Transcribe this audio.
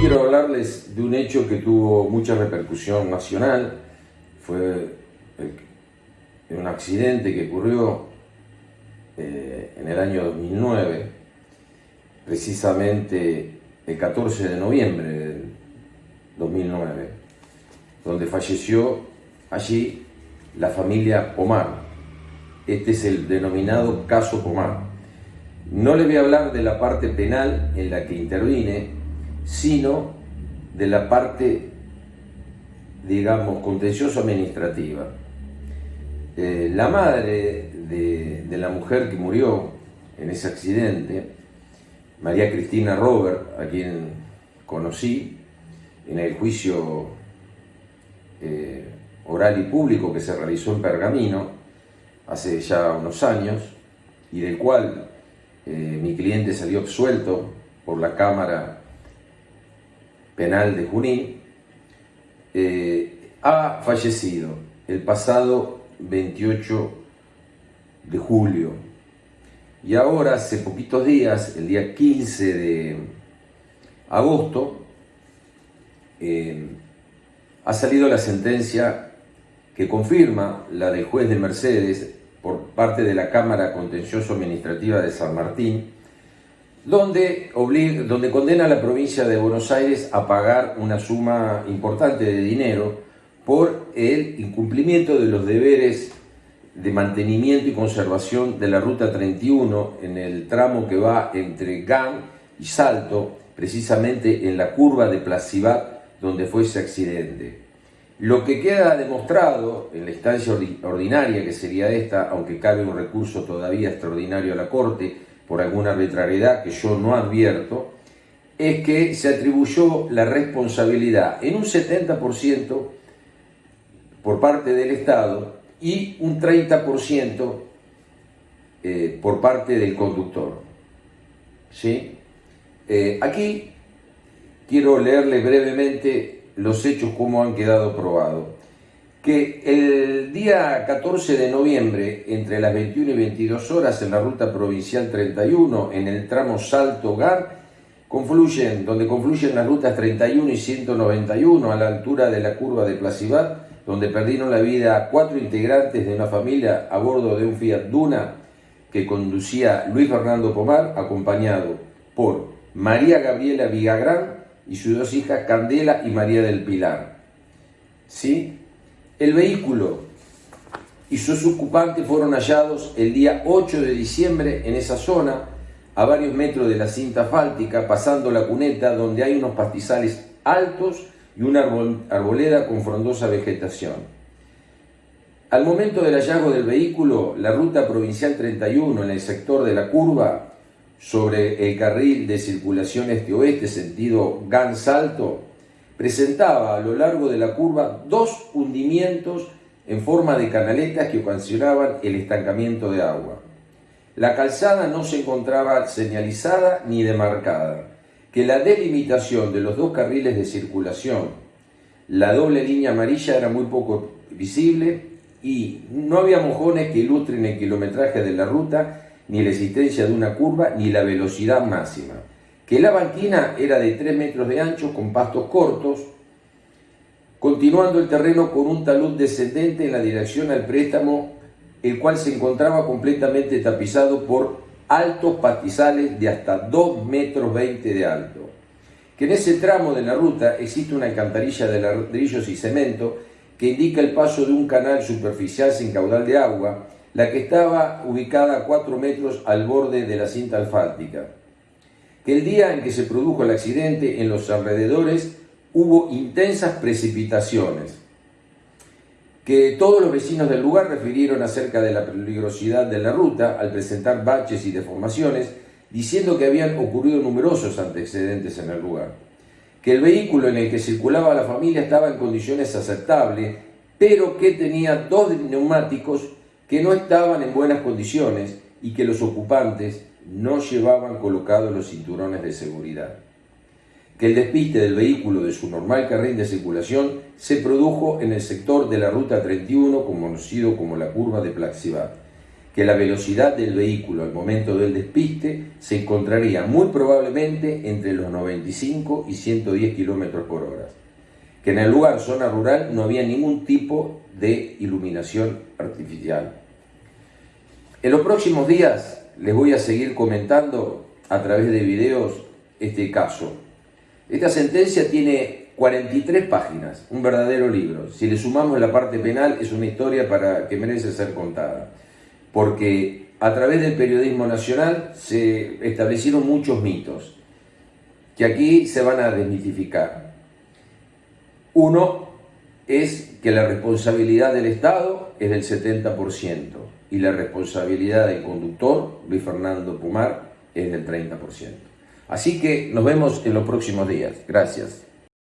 Quiero hablarles de un hecho que tuvo mucha repercusión nacional. Fue un accidente que ocurrió eh, en el año 2009, precisamente el 14 de noviembre del 2009, donde falleció allí la familia Pomar. Este es el denominado caso Pomar. No les voy a hablar de la parte penal en la que intervine, sino de la parte, digamos, contencioso-administrativa. Eh, la madre de, de, la mujer que murió en ese accidente, María Cristina Robert, a quien conocí en el juicio eh, oral y público que se realizó en Pergamino hace ya unos años y del cual eh, mi cliente salió absuelto por la Cámara Penal de Junín, eh, ha fallecido el pasado 28 de julio. Y ahora, hace poquitos días, el día 15 de agosto, eh, ha salido la sentencia que confirma la del juez de Mercedes por parte de la Cámara Contencioso Administrativa de San Martín, donde, donde condena a la provincia de Buenos Aires a pagar una suma importante de dinero por el incumplimiento de los deberes de mantenimiento y conservación de la Ruta 31 en el tramo que va entre GAN y Salto, precisamente en la curva de Placibat donde fue ese accidente. Lo que queda demostrado en la instancia ordinaria, que sería esta, aunque cabe un recurso todavía extraordinario a la Corte por alguna arbitrariedad que yo no advierto, es que se atribuyó la responsabilidad en un 70% por parte del Estado y un 30% eh, por parte del conductor. ¿Sí? Eh, aquí quiero leerle brevemente los hechos como han quedado probados. Que el día 14 de noviembre, entre las 21 y 22 horas, en la ruta provincial 31, en el tramo Salto-Gar, confluyen, donde confluyen las rutas 31 y 191 a la altura de la curva de Placibat, donde perdieron la vida cuatro integrantes de una familia a bordo de un Fiat Duna que conducía Luis Fernando Pomar, acompañado por María Gabriela Vigagrán, y sus dos hijas Candela y María del Pilar. ¿Sí? El vehículo y sus ocupantes fueron hallados el día 8 de diciembre en esa zona, a varios metros de la cinta fáltica, pasando la cuneta donde hay unos pastizales altos y una arboleda con frondosa vegetación. Al momento del hallazgo del vehículo, la ruta provincial 31 en el sector de la curva sobre el carril de circulación este-oeste, sentido Gan-Salto, presentaba a lo largo de la curva dos hundimientos en forma de canaletas que ocasionaban el estancamiento de agua. La calzada no se encontraba señalizada ni demarcada, que la delimitación de los dos carriles de circulación, la doble línea amarilla era muy poco visible y no había mojones que ilustren el kilometraje de la ruta ni la existencia de una curva, ni la velocidad máxima. Que la banquina era de 3 metros de ancho con pastos cortos, continuando el terreno con un talud descendente en la dirección al préstamo, el cual se encontraba completamente tapizado por altos pastizales de hasta 2 metros 20 de alto. Que en ese tramo de la ruta existe una alcantarilla de ladrillos y cemento que indica el paso de un canal superficial sin caudal de agua, la que estaba ubicada a 4 metros al borde de la cinta asfáltica. Que el día en que se produjo el accidente en los alrededores hubo intensas precipitaciones, que todos los vecinos del lugar refirieron acerca de la peligrosidad de la ruta al presentar baches y deformaciones, diciendo que habían ocurrido numerosos antecedentes en el lugar. Que el vehículo en el que circulaba la familia estaba en condiciones aceptables, pero que tenía dos neumáticos que no estaban en buenas condiciones y que los ocupantes no llevaban colocados los cinturones de seguridad. Que el despiste del vehículo de su normal carril de circulación se produjo en el sector de la Ruta 31, conocido como la curva de Plaxibat. que la velocidad del vehículo al momento del despiste se encontraría muy probablemente entre los 95 y 110 km por hora, que en el lugar zona rural no había ningún tipo de iluminación artificial. En los próximos días les voy a seguir comentando a través de videos este caso. Esta sentencia tiene 43 páginas, un verdadero libro. Si le sumamos la parte penal, es una historia para que merece ser contada porque a través del periodismo nacional se establecieron muchos mitos que aquí se van a desmitificar. Uno es que la responsabilidad del Estado es del 70% y la responsabilidad del conductor, Luis Fernando Pumar, es del 30%. Así que nos vemos en los próximos días. Gracias.